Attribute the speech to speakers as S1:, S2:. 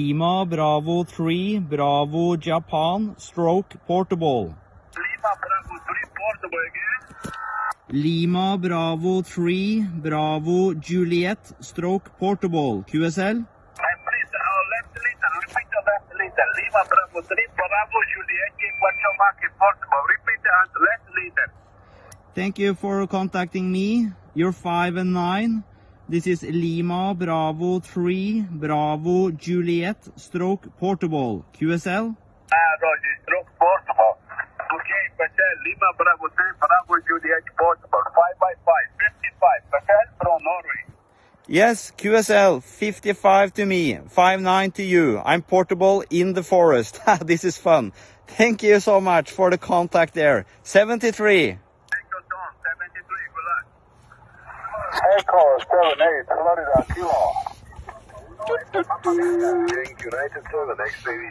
S1: Lima Bravo 3, Bravo Japan, stroke portable.
S2: Lima Bravo 3 portable again.
S1: Lima Bravo 3, Bravo Juliet, stroke portable, QSL.
S2: And please, uh, left repeat the left. Lima Bravo 3 Bravo Juliet portable. Repeat and left listen.
S1: Thank you for contacting me. You're 5 and 9. This is Lima Bravo 3, Bravo Juliet, stroke portable, QSL.
S2: Ah, Roger, stroke portable. Okay, Patel, Lima Bravo 3 Bravo Juliet portable. 5 by 5, 55. Patel from Norway.
S1: Yes, QSL, 55 to me, 59 to you. I'm portable in the forest. this is fun. Thank you so much for the contact there. 73.
S2: Echo Dawn 73, good luck. Echo 78, Florida, Kilo. United 7, X-ray